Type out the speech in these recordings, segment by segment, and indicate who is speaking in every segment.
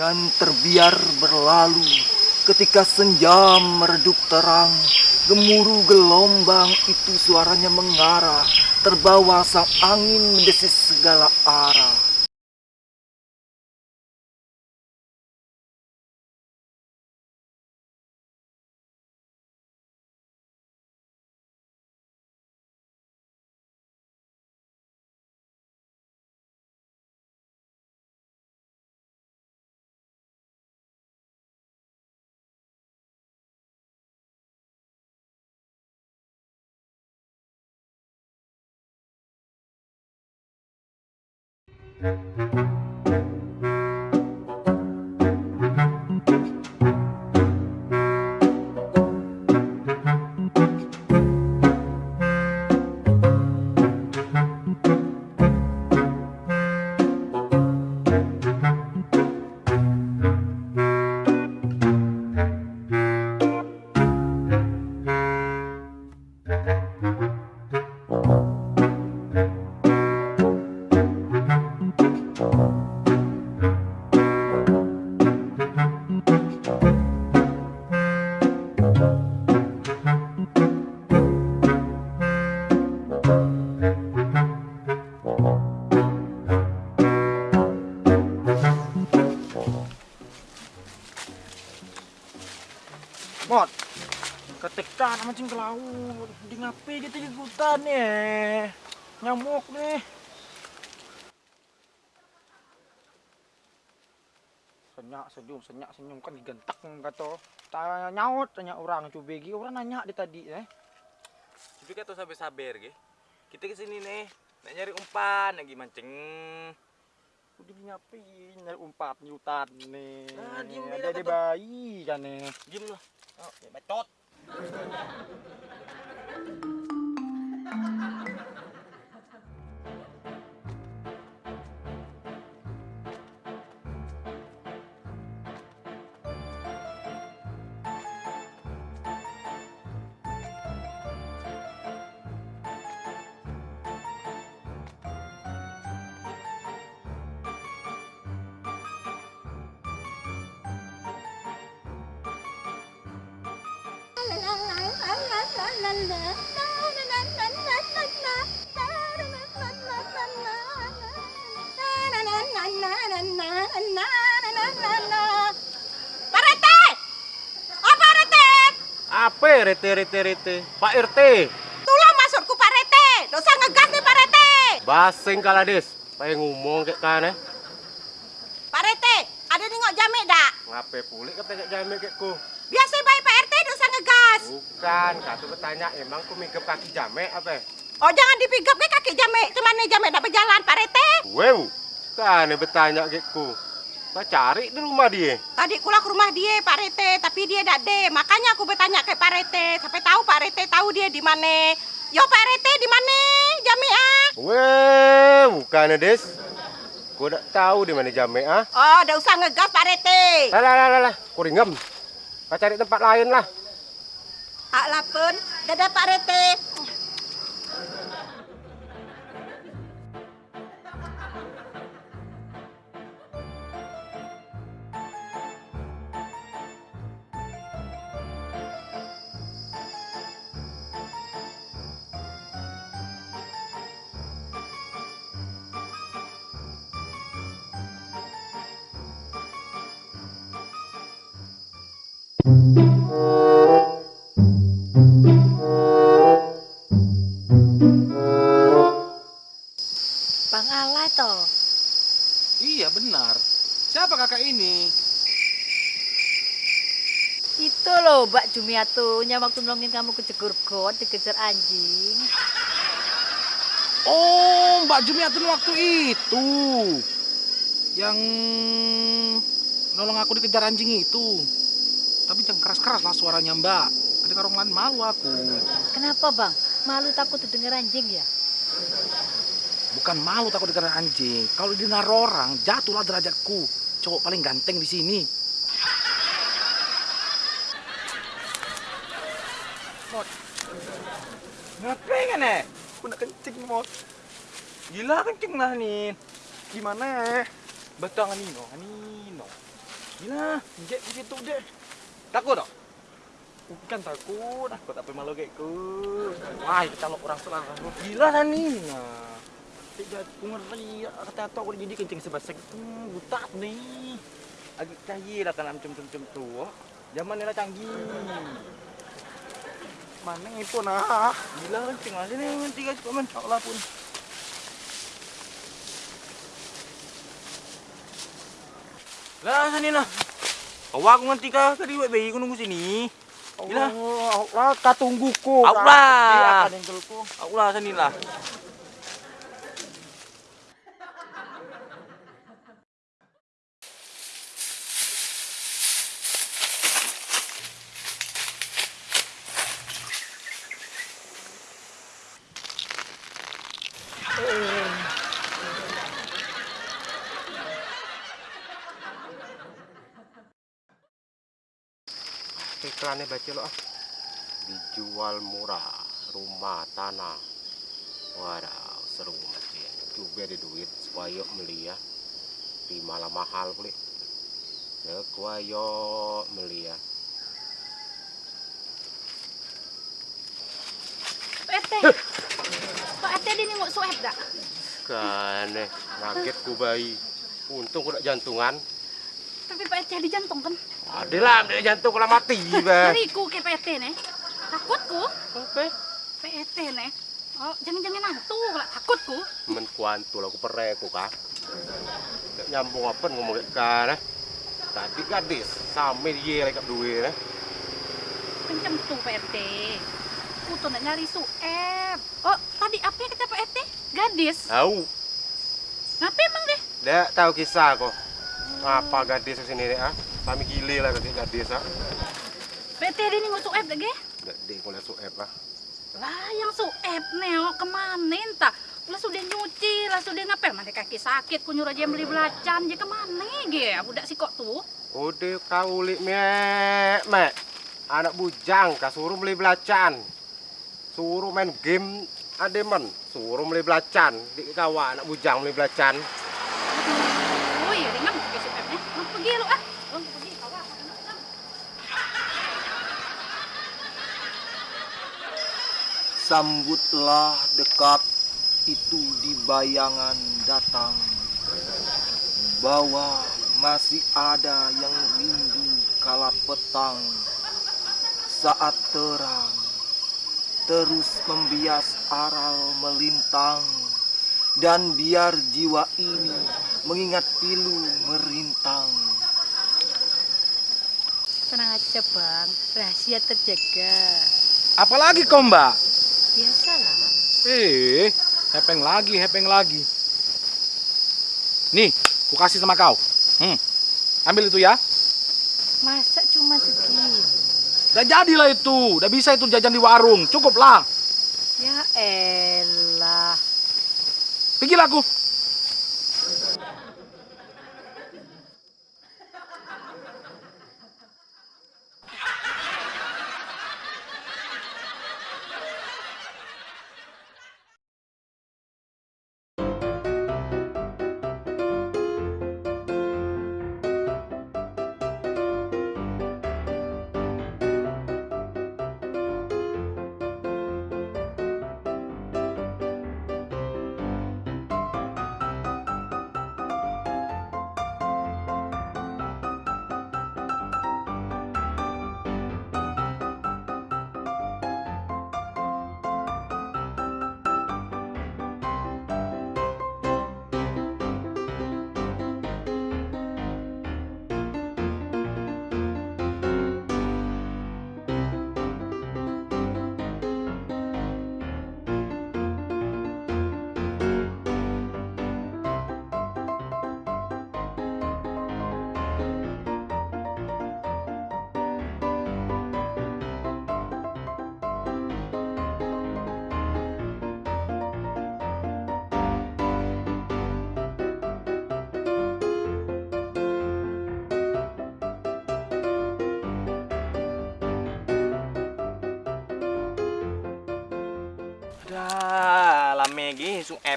Speaker 1: dan terbiar berlalu ketika senja meredup terang. Gemuruh gelombang itu suaranya mengarah terbawa sang angin mendesis segala arah
Speaker 2: Mot, mancing ke laut, di ngapi gitu di hutan ya, nyamuk nih. Senyak senyum, senyak senyum kan digentak kata. Tanya nyaut, tanya orang coba gi orang nanya di tadi eh.
Speaker 3: Tapi kata sampai sabar ge. Kita ke sini nih, nak nyari umpan lagi mancing.
Speaker 2: Udah ngapi nyari umpat di hutan nih.
Speaker 3: Ah, diem
Speaker 2: Ada di bayi kan nih.
Speaker 3: Diam lah. Oh, ya bacot.
Speaker 4: Ha ha ha ha!
Speaker 3: Apa rete rete rete? Pak RT.
Speaker 4: Tolong masukku Pak RT! Dosa ngegas nih Pak RT!
Speaker 3: Basing kalades. Pengen ngomong kayak kan eh.
Speaker 4: Pak RT, ada nengok jamek dak?
Speaker 3: Ngape pulih kata kayak jamin kayak ku?
Speaker 4: Biasa baik Pak RT dosa ngegas.
Speaker 3: Bukan, kata bertanya emang ku mingkep kaki jamek apa?
Speaker 4: Oh jangan dipigap ke kaki jamek. Cuman nih jamek dak berjalan Pak RT.
Speaker 3: Wow, kan bertanya kayak ku. Kita cari di rumah dia.
Speaker 4: Tadi kula ke rumah dia Pak RT, tapi dia dak de. Makanya aku bertanya ke Pak RT. Sampai tahu Pak RT tahu dia di mana. Yo Pak RT di mana? Jamek ah.
Speaker 3: Wah, bukan des. Ku udah tahu di mana jamek ah.
Speaker 4: Oh, dak usah ngegas Pak RT.
Speaker 3: Lah lah lah lah, ku ringgem. Kita cari tempat lain lah.
Speaker 4: Ah lapun, dadah Pak RT. Bang Ala toh.
Speaker 5: Iya benar. Siapa kakak ini?
Speaker 6: Itu loh Mbak Jumiatunya waktu nolongin kamu kejegur got dikejar anjing.
Speaker 5: Oh, Mbak Jumiatun waktu itu. Yang nolong aku dikejar anjing itu. Keras-keras lah suaranya Mbak. Kedengar orang lain malu aku.
Speaker 6: Kenapa bang? Malu takut didengar anjing ya?
Speaker 5: Bukan malu takut dengar anjing. Kalau dengar orang, jatuhlah derajatku. Cowok paling ganteng di sini.
Speaker 2: Ngapain kan eh? Aku nak kencing mot. Gila kencing lah nih. Gimana eh?
Speaker 5: Betul Anino, Anino.
Speaker 2: Gila, injek di situ deh.
Speaker 7: Takut dong?
Speaker 2: Bukan takut.
Speaker 7: Takut apa malu kayak ku?
Speaker 2: Wah, itu kalau orang selang gila lah nih. Nah, tidak ngeri kata atau aku jadi kencing sebasek. Hmm, buta nih.
Speaker 7: Agak canggih lah kan macam macam tua. Zaman ni lah canggih.
Speaker 2: Mana itu nah?
Speaker 7: Gila kencing lah sini nanti guys komen. Allah pun. Lah sini nah. Awak aku ngerti kah tadi wek bayi aku nunggu sini. Gila.
Speaker 2: Allah, kau tungguku.
Speaker 7: Allah.
Speaker 2: Dia akan engkelku.
Speaker 7: Aku lah
Speaker 3: iklannya baca lo ah. Dijual murah rumah tanah. Waduh seru mati juga ada duit supaya beli ya. Di malah mahal pulih ya kuayo beli ya.
Speaker 8: Pak. Pak RT dia nengok suap dak?
Speaker 3: kan eh ngaget ku bayi. Untung ku nak jantungan.
Speaker 8: Tapi Pak RT ada jantung kan?
Speaker 3: Ada lah ambil jantung kalau mati bah
Speaker 8: Ngeriku ke RT nih. Takutku.
Speaker 3: apa
Speaker 8: Pak RT nih. Oh, jangan-jangan hantu lah takutku.
Speaker 3: men kuantu lah ku ku Nggak nyambung apa ngomong kayak kan eh tadi gadis sampai dia lagi duit eh
Speaker 8: Kencem tuh Pak RT. Aku tuh nak nyari suap. Oh, tadi apa yang kata Pak RT? Gadis.
Speaker 3: tahu
Speaker 8: Ngapain emang deh?
Speaker 3: Dek tahu kisah kok. Apa gadis ke sini dek ah? Kami gile lah gadis ah.
Speaker 8: Pak RT dia nengok suap dak ge?
Speaker 3: Dek dek kuliah suep ah.
Speaker 8: Lah yang suap oh, ke mana entah? Lah sudah nyuci, lah sudah ngapel, mana kaki sakit, ku nyuruh aja beli belacan, dia ke mana ge? Budak si kok tuh.
Speaker 3: Udah kau li mek mek. Anak bujang kasuruh beli belacan. Suruh main game ademen. Suruh beli belacan. Di kawa anak bujang beli belacan.
Speaker 8: Oh iya, ringan pakai suapnya. Mau pergi lu ah. Lu pergi, kawan.
Speaker 1: Sambutlah dekat itu di bayangan datang. Bahwa masih ada yang rindu kala petang. Saat terang terus membias aral melintang. Dan biar jiwa ini mengingat pilu merintang.
Speaker 8: Tenang aja bang, rahasia terjaga.
Speaker 5: Apalagi kau mbak? Eh, hepeng lagi, hepeng lagi. Nih, ku kasih sama kau. Hmm, ambil itu ya.
Speaker 8: Masa cuma segini?
Speaker 5: Udah jadilah itu, udah bisa itu jajan di warung, cukup lah.
Speaker 8: Ya elah.
Speaker 5: Pergilah aku.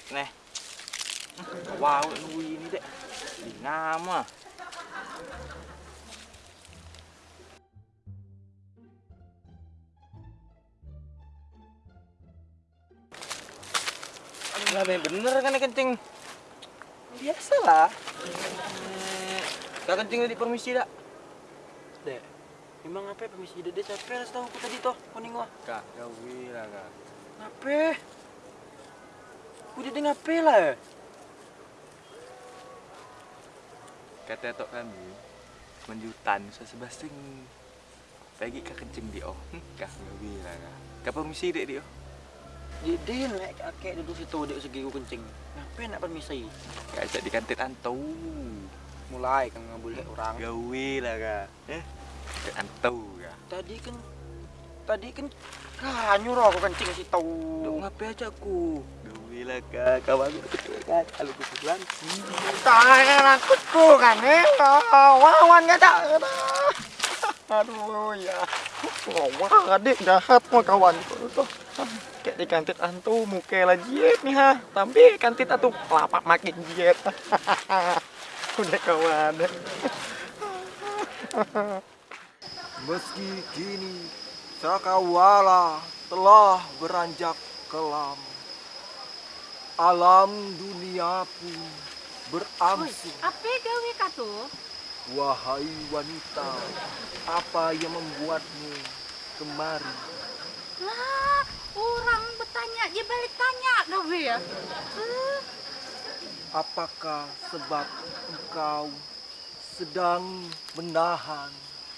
Speaker 7: cek nih. Wow, ini dek. Nama. Lah bener kan kencing.
Speaker 2: Biasalah.
Speaker 7: Kak kencing tadi permisi dak. Dek. Emang apa ya permisi dek? Capek harus tahu aku tadi toh kuning wah.
Speaker 3: Kak, gawe lah kak.
Speaker 7: Ngapain? Udah deh ngape lah.
Speaker 9: kata tok kami menjutan sesebasing bagi kak kencing di oh kah gawe lah kah kah permisi dek dia
Speaker 7: Jadi naik kakek duduk situ dek segi ku kencing. Ngape nak permisi?
Speaker 9: kak ajak di kantin antau
Speaker 2: Mulai kan nggak boleh orang.
Speaker 9: gawe lah kah eh kantin antau kah
Speaker 7: Tadi kan tadi kan kah nyuruh aku kencing situ.
Speaker 9: dok ngape aja aku gawe lah kah kawan kan kalau aku pulang
Speaker 2: Tangan aku tuh kan eh. Wawan nggak tak. Aduh ya. Wah, adik jahat mah kawan tuh. Kayak di kantin antu muka jiet nih ha. Tapi kantin atuh lapak makin jiet. Udah kawan.
Speaker 1: Meski kini Cakrawala telah beranjak kelam Alam dunia pun berangsur
Speaker 8: Apa gawe ka tuh?
Speaker 1: Wahai wanita Apa yang membuatmu kemari
Speaker 8: Lah, orang bertanya dia balik tanya gawe ya.
Speaker 1: Apakah sebab engkau sedang menahan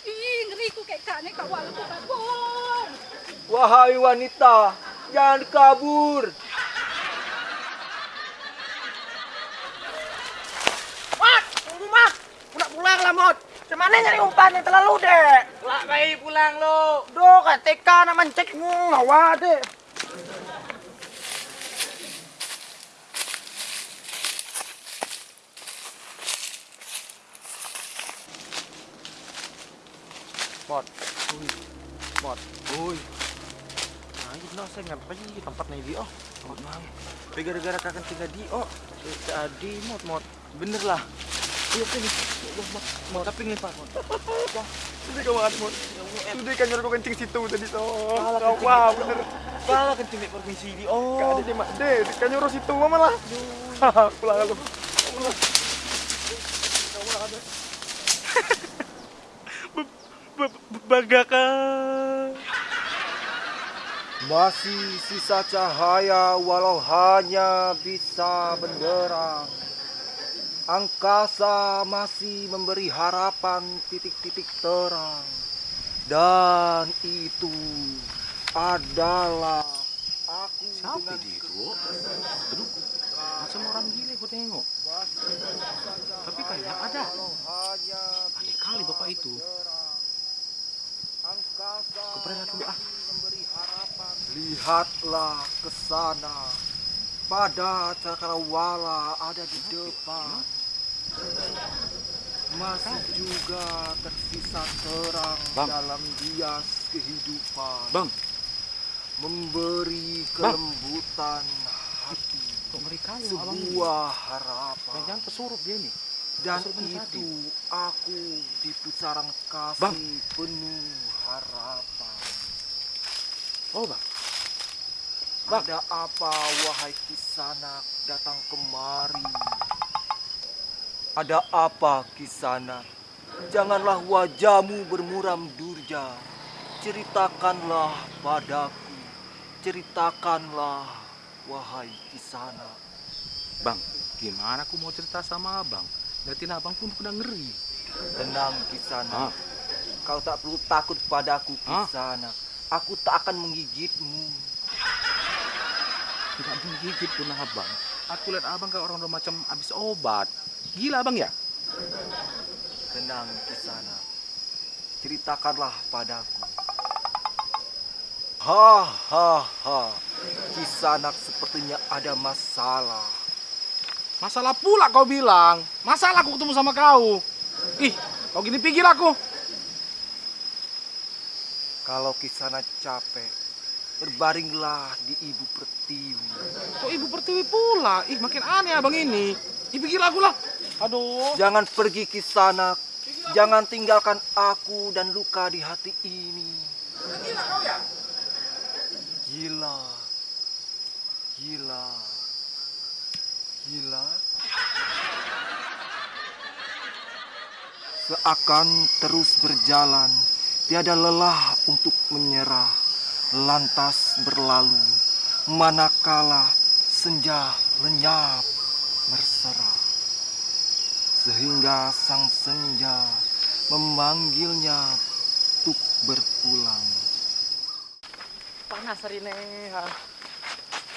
Speaker 8: ih, ngeri ku kayak kak ni kak walau kabur.
Speaker 1: Wahai wanita Jangan kabur
Speaker 2: Mat, tunggu mat. Aku nak pulang Cemana nyari umpan yang terlalu dek.
Speaker 7: Lah bayi pulang lo.
Speaker 2: Duh, kan TK nak mencek ngawa dek. Mot, Ui. Mot, Ui. Nah, ini no, saya ngapain di tempat nih dia? Oh, Mot, mang. Gara-gara kakak tinggal di, oh, jadi mot, mot. Bener lah. Iya, mot. Tapi ngelipat, mot. Wah, ini kawan, mot. Sudah kan nyuruh kencing situ tadi toh. Kau wah bener.
Speaker 7: Pala kencing di permisi di. Oh.
Speaker 2: Gak ada di mak deh, kan nyuruh situ malah. Haha, pulang aku.
Speaker 7: Bagaka.
Speaker 1: Masih sisa cahaya walau hanya bisa benderang Angkasa masih memberi harapan titik-titik terang Dan itu adalah aku
Speaker 5: Siapa dia itu? Aduh, macam orang gila aku tengok. Tapi kayak ada. Aneh kali bapak itu.
Speaker 1: Kau
Speaker 5: pernah dulu ah.
Speaker 1: Lihatlah ke sana. Pada cakrawala ada di depan. Masih juga tersisa terang
Speaker 5: Bang.
Speaker 1: dalam bias kehidupan.
Speaker 5: Bang.
Speaker 1: Memberi
Speaker 5: Bang.
Speaker 1: kelembutan hati.
Speaker 5: Kok mereka?
Speaker 1: Sebuah harapan.
Speaker 5: Jangan pesurup dia nih.
Speaker 1: Dan
Speaker 5: Pesurup ini tadi.
Speaker 1: itu aku di pusaran kasih
Speaker 5: Bang.
Speaker 1: penuh harapan.
Speaker 5: Oh bang,
Speaker 1: Ada apa wahai kisanak datang kemari? Ada apa kisanak? Janganlah wajahmu bermuram durja. Ceritakanlah padaku. Ceritakanlah wahai kisanak.
Speaker 5: bang, gimana aku mau cerita sama abang? Datin abang pun udah ngeri.
Speaker 1: Tenang kisanak.
Speaker 5: Ah.
Speaker 1: Kau tak perlu takut padaku
Speaker 5: Hah?
Speaker 1: kisanak. Aku tak akan menggigitmu.
Speaker 5: Tidak menggigit pun abang. Aku lihat abang kayak orang udah macam habis obat. Gila abang ya?
Speaker 1: Tenang kisanak. Ceritakanlah padaku. Ha ha ha. Kisanak sepertinya ada masalah.
Speaker 5: Masalah pula kau bilang. Masalah aku ketemu sama kau. Ih, kau gini pikir aku.
Speaker 1: Kalau kisanak capek, berbaringlah di ibu pertiwi.
Speaker 5: Kok ibu pertiwi pula? Ih, makin aneh abang ini. Ih, pikir aku lah. Aduh.
Speaker 1: Jangan pergi ke sana. Jangan tinggalkan aku dan luka di hati ini.
Speaker 5: Gila kau ya?
Speaker 1: Gila. Gila. Gila. Seakan terus berjalan, tiada lelah untuk menyerah, lantas berlalu, manakala senja lenyap berserah. Sehingga sang senja memanggilnya untuk berpulang.
Speaker 2: Panas hari ini. Ha.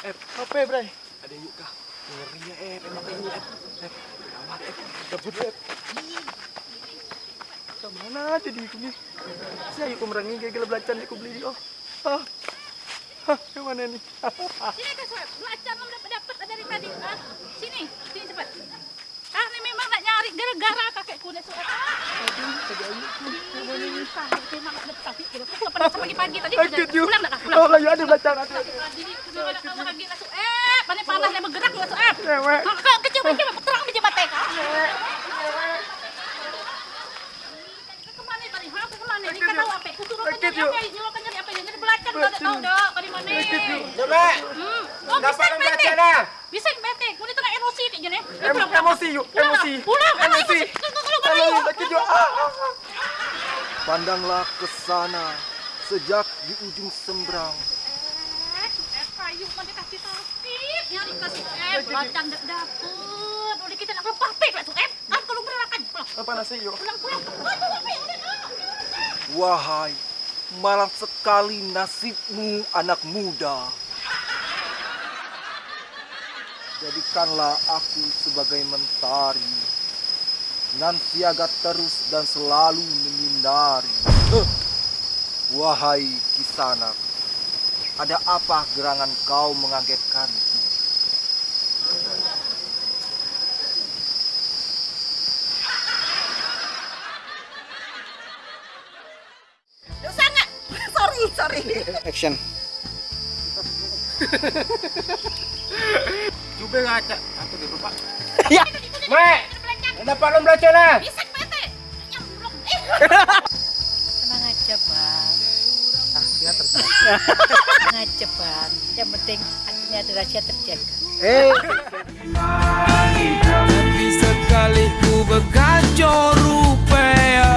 Speaker 2: Eh, apa bre? Ada yuk kah? Ngeri ya, eh. Emang ini, eh. Eh, gawat, eh. Gabut, eh. Ke mana aja di ini? Saya yuk merangi gagal belacan aku beli di oh. Hah. Hah, ke mana nih?
Speaker 8: Sini kan Soeb, belacan belum dapat dapat dari tadi. Ah, sini, sini cepat. Nak gara-gara kakekku nak pada pagi-pagi tadi. Pulang pulang.
Speaker 2: Oh, ada
Speaker 8: nak lagi lah Soeb. Panas panas dia bergerak lah Soeb.
Speaker 2: Cewek.
Speaker 8: Kau kau kecil kecil terang di jembatan kau. Ini
Speaker 2: Sakit, yuk. yuk, sakit yuk. Ah, ah, ah.
Speaker 1: Pandanglah ke sana, sejak di ujung sembrang,
Speaker 8: Eh, eh, payung mana kasih sakit. Nyari kasih eh, belacan tak dapat. Boleh kita nak lepas pek lah tu eh. Ah, kalau berlakan. Pulang,
Speaker 2: Ah, Panas sih yuk.
Speaker 8: pulang, pulang. Ah, tu apa yang ada?
Speaker 1: Wahai, malang sekali nasibmu anak muda. Jadikanlah aku sebagai mentari, nan siaga terus dan selalu menyinari. Huh. Wahai kisanak, ada apa gerangan kau mengagetkanku?
Speaker 4: Dosa nggak? sorry, sorry.
Speaker 7: Action.
Speaker 2: Coba ngaca. Atau dia lupa.
Speaker 3: Mek, dapat lo belacan lah.
Speaker 8: Bisa bete. Nyamblok. Eh.
Speaker 6: Tenang aja, Bang.
Speaker 2: Ah, dia terus.
Speaker 6: Tenang aja, Bang. Yang penting hatinya ada rahasia terjaga.
Speaker 2: Eh,
Speaker 10: Tapi sekali ku berkacau rupanya